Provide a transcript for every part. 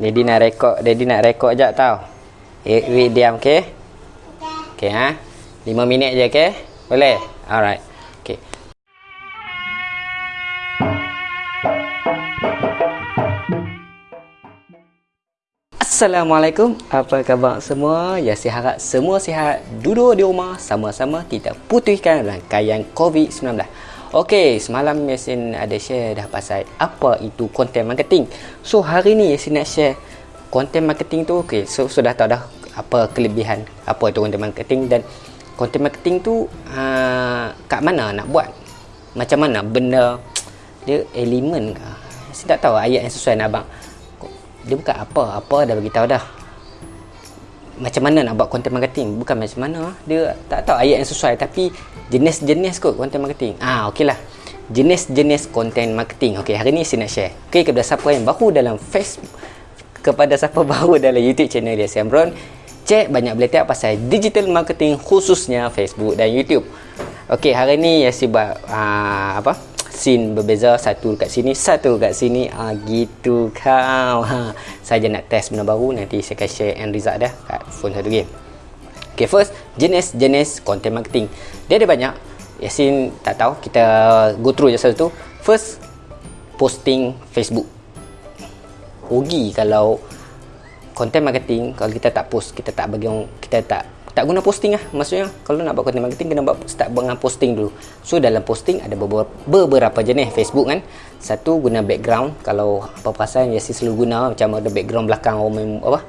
Daddy nak rekod, Daddy nak rekod jap tau. Eh, wait diam okey. Okey ha. 5 minit je okey. Boleh? Alright. Assalamualaikum. Apa khabar semua? Ya, saya harap semua sihat. Duduk di rumah sama-sama kita putihkan rangkaian COVID-19. Okey, semalam Yasin ada share dah pasal apa itu content marketing. So, hari ni Yasin nak share content marketing tu. Okey, so sudah tahu dah apa kelebihan apa itu content marketing dan content marketing tu uh, kat mana nak buat? Macam mana benda dia elemen ke? Saya tak tahu ayat yang sesuai nak abang dia bukan apa apa dah bagi tahu dah macam mana nak buat content marketing? Bukan macam mana dia tak tahu ayat yang sesuai tapi jenis-jenis kot content marketing. Ah okeylah. Jenis-jenis content marketing. Okey hari ni saya nak share. Okey kepada siapa yang baru dalam Facebook kepada siapa baru dalam YouTube channel dia Samron cek banyak belajar pasal digital marketing khususnya Facebook dan YouTube. Okey hari ni ya buat uh, apa scene berbeza satu kat sini satu kat sini. Ah gitu kau. Ha saya nak test benda baru nanti saya akan share end result dah kat phone satu game okay first jenis-jenis content marketing. Dia ada banyak. Yasin tak tahu kita go through je satu first posting Facebook. Rugi kalau content marketing kalau kita tak post kita tak bagi orang kita tak tak guna posting lah. Maksudnya kalau nak buat content marketing kena buat start dengan posting dulu. So dalam posting ada beberapa, beberapa jenis. Facebook kan satu guna background. Kalau apa perasaan ya si selalu guna macam ada background belakang orang main apa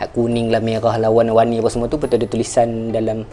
hat kuning lah merah lah warna-warni apa semua tu betul ada tulisan dalam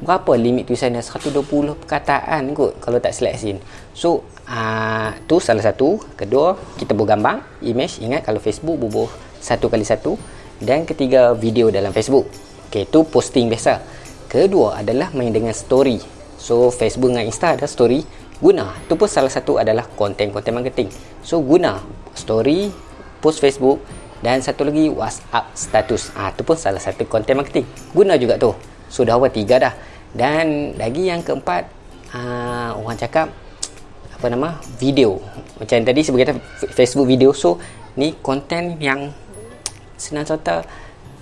berapa? Limit tulisan dia 120 perkataan kot kalau tak select scene. So uh, tu salah satu. Kedua kita buat gambar image. Ingat kalau Facebook bubuh satu kali satu. Dan ketiga video dalam Facebook Okay, itu posting biasa. Kedua adalah main dengan story. So, Facebook dengan Insta ada story. Guna. Itu pun salah satu adalah konten-konten marketing. So, guna story, post Facebook dan satu lagi WhatsApp status. Ah, ha, itu pun salah satu konten marketing. Guna juga tu. So, awal tiga dah. Dan lagi yang keempat, uh, orang cakap apa nama? Video. Macam tadi sebagai Facebook video. So, ni konten yang senang cerita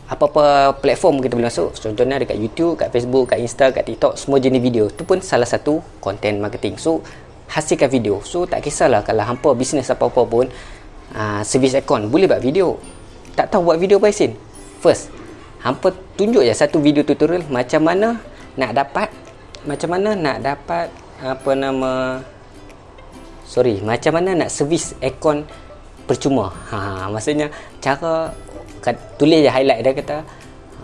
apa-apa platform kita boleh masuk. Contohnya dekat YouTube, kat Facebook, kat Insta, kat TikTok semua jenis video. Tu pun salah satu content marketing. So hasilkan video. So tak kisahlah kalau hampa bisnes apa-apa pun uh, service account boleh buat video. Tak tahu buat video apa Yasin? First hampa tunjuk je satu video tutorial macam mana nak dapat macam mana nak dapat apa nama sorry macam mana nak service account percuma. Ha, maksudnya cara tulis je highlight dia kata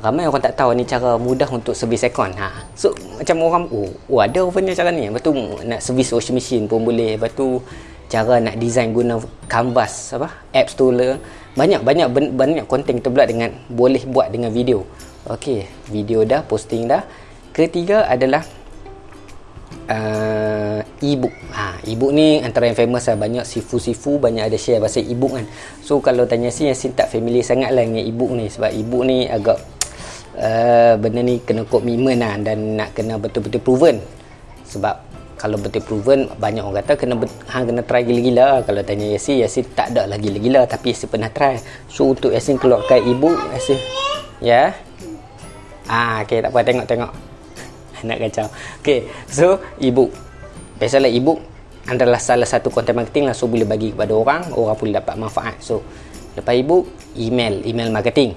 ramai orang tak tahu ni cara mudah untuk servis aircon. Ha. so macam orang oh, oh ada punya cara ni. Lepas tu nak servis washing machine pun boleh. Lepas tu cara nak design guna canvas apa apps tu le banyak banyak banyak konten kita pula dengan boleh buat dengan video. Okey, video dah posting dah. Ketiga adalah uh, e-book. Ha, e-book ni antara yang famous lah. Banyak sifu-sifu banyak ada share pasal e-book kan. So kalau tanya si yang si tak familiar sangat lah dengan e-book ni. Sebab e-book ni agak uh, benda ni kena komitmen lah. Dan nak kena betul-betul proven. Sebab kalau betul proven banyak orang kata kena hang kena try gila-gila kalau tanya Yasin Yasin tak ada lagi gila-gila tapi Yasin pernah try so untuk Yasin keluarkan e-book Yasin ya ah okey tak apa tengok-tengok nak kacau. Ok so ebook. Biasalah ebook adalah salah satu content marketing lah. So boleh bagi kepada orang orang boleh dapat manfaat. So lepas ebook email. Email marketing.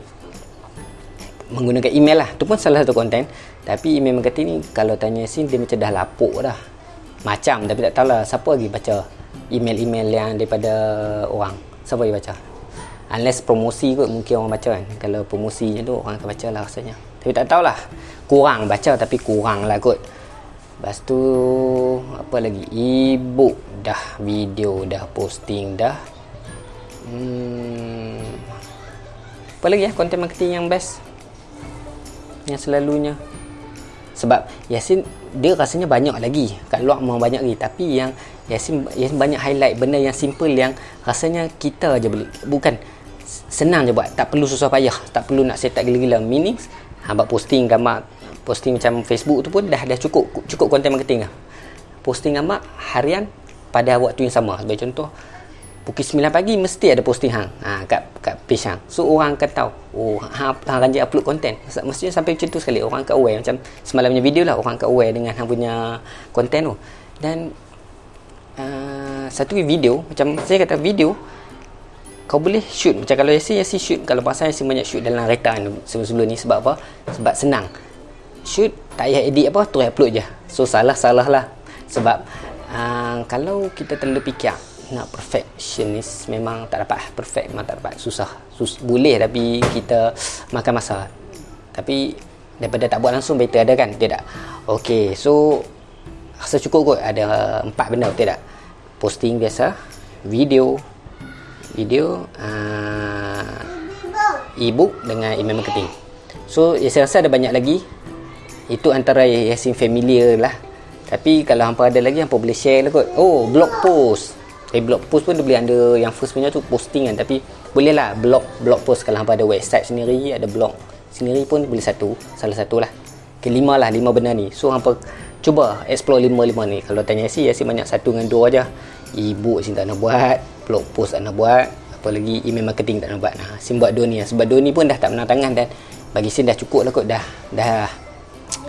Menggunakan email lah. Tu pun salah satu konten tapi email marketing ni kalau tanya sin dia macam dah lapuk dah. Macam tapi tak tahulah. Siapa lagi baca email-email yang daripada orang? Siapa lagi baca unless promosi kot mungkin orang baca kan. Kalau promosinya tu orang akan baca lah rasanya. Tapi tak tahulah. Kurang baca tapi kurang lah kot. Lepas tu apa lagi? Ebook dah video dah posting dah. Hmm, apa lagi ya content marketing yang best? Yang selalunya? Sebab Yasin dia rasanya banyak lagi. Kat luar memang banyak lagi. Tapi yang Yasin, Yasin banyak highlight benda yang simple yang rasanya kita aja boleh bukan senang je buat. Tak perlu susah payah. Tak perlu nak set up gila-gila. Meaning ha, buat posting gambar. Posting macam Facebook tu pun dah dah cukup cukup content marketing lah. Posting gambar harian pada waktu yang sama. Sebagai contoh pukul 9 pagi mesti ada posting hang. Ha, kat, kat page hang. So orang akan tahu oh hang, hang rajin upload content. Mestinya sampai macam tu sekali. Orang akan aware. Macam semalamnya video lah orang akan aware dengan hang punya content tu. Dan uh, satu video macam saya kata video kau boleh shoot. Macam kalau Yasin Yasin shoot. Kalau pasal Yasin banyak shoot dalam kereta sebelum-sebelum ni. Sebab apa? Sebab senang. Shoot tak payah edit apa terus upload je. So salah-salah lah. Sebab uh, kalau kita terlalu fikir nak perfectionist memang tak dapat. Perfect memang tak dapat. Susah. Sus- boleh tapi kita makan masa. Tapi daripada tak buat langsung better ada kan? Tidak. Ok so rasa cukup kot. Ada empat benda tidak posting biasa video video uh, ebook dengan email marketing. So ya, saya rasa ada banyak lagi. Itu antara yang familiar lah. Tapi kalau hampa ada lagi hampa boleh share lah kot. Oh blog post. Eh blog post pun dia boleh ada yang first punya tu posting kan. Tapi boleh lah blog blog post. Kalau hampa ada website sendiri ada blog sendiri pun boleh satu. Salah satu lah. Okay, lima lah lima benda ni. So hampa cuba explore lima-lima ni. Kalau tanya si si banyak satu dengan dua aja. Ebook si tak nak buat blog post nak buat apa lagi email marketing tak nak buat nah si buat dua ni lah. sebab dua ni pun dah tak menang tangan dan bagi si dah cukup lah kot dah dah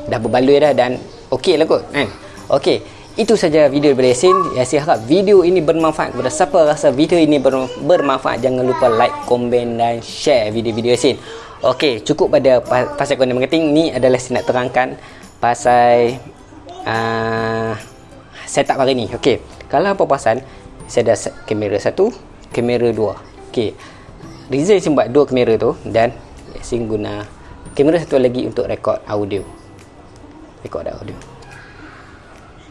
dah berbaloi dah dan okey lah kot kan okey itu saja video daripada Yasin. Yasin harap video ini bermanfaat kepada siapa rasa video ini bermanfaat. Jangan lupa like, komen dan share video-video Yasin. Okey, cukup pada pasal content marketing. Ni adalah saya nak terangkan pasal uh, setup hari ni. Okey, kalau apa pasal saya ada kamera satu, kamera dua. Okey, reason saya buat dua kamera tu dan Yasin guna kamera satu lagi untuk rekod audio. Rekod audio.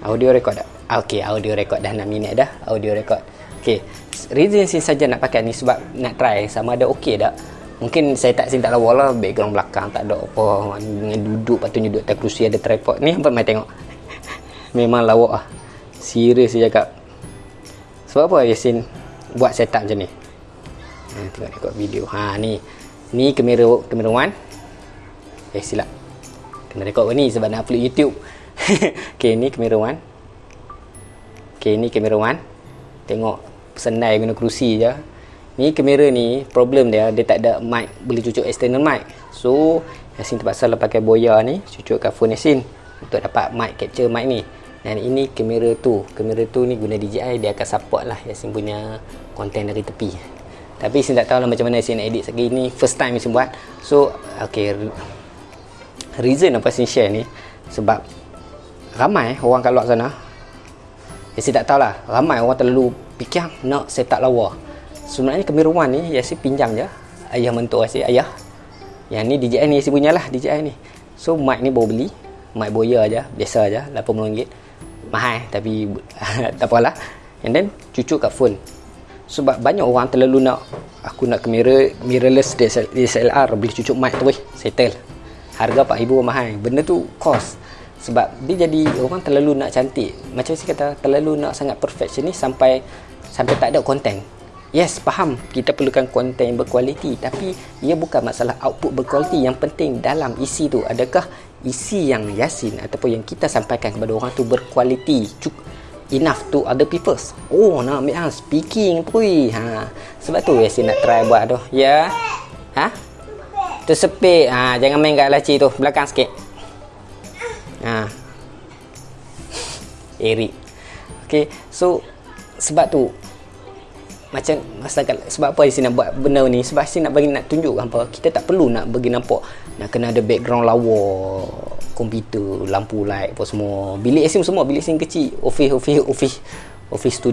Audio tak? Ah, okay, audio record dah 6 minit dah. Audio record. Okay. Reason saya saja nak pakai ni sebab nak try sama ada okey tak. Mungkin saya tak sini tak lawa lah background belakang tak ada apa dengan duduk patutnya duduk atas kerusi ada tripod ni apa mai tengok. Memang lawak ah. Serius saya cakap. Sebab apa Yasin buat setup macam ni? Ha, tengok rekod video. Ha ni. Ni kamera kamera one. Eh silap. Kena rekod ni sebab nak upload YouTube. okay, ni kamera one. Okay, ni kamera one. Tengok senai guna kerusi je. Ni kamera ni, problem dia, dia tak ada mic. Boleh cucuk external mic. So, Yasin terpaksa lah pakai boya ni. Cucuk kat phone Yasin. Untuk dapat mic, capture mic ni. Dan ini kamera tu. Kamera tu ni guna DJI. Dia akan support lah Yasin punya konten dari tepi. Tapi Yasin tak tahu lah macam mana Yasin nak edit sekali ni. First time Yasin buat. So, okay. Reason apa Yasin share ni. Sebab ramai orang kat luar sana ya, saya tak tahulah ramai orang terlalu fikir nak set up lawa sebenarnya kemiruan ni Yasin pinjam je ayah mentua Yasin ayah yang ni DJI ni Yasin punya lah DJI ni so mic ni baru beli mic boya aja biasa aja RM80 mahal tapi tak apalah. And then cucuk kat phone. Sebab banyak orang terlalu nak aku nak kamera mirrorless DSLR beli cucuk mic tu weh settle. Harga RM4,000 mahal. Benda tu cost. Sebab dia jadi orang terlalu nak cantik. Macam saya kata terlalu nak sangat perfectionist sampai sampai tak ada konten yes faham kita perlukan konten yang berkualiti. Tapi ia bukan masalah output berkualiti. Yang penting dalam isi tu adakah isi yang yasin ataupun yang kita sampaikan kepada orang tu berkualiti enough to other people oh nak ambil ha, speaking pui ha sebab tu yasin nak try buat tu. Ya? Ha? Tersepit. Ha jangan main kat laci tu belakang sikit. Ha. Eric. Okay, so sebab tu macam masyarakat sebab apa sini nak buat benda ni? Sebab sini nak bagi nak tunjuk apa kita tak perlu nak bagi nampak. Nak kena ada background lawa komputer lampu light apa semua. Bilik sim semua bilik sim kecil. Office office office office studio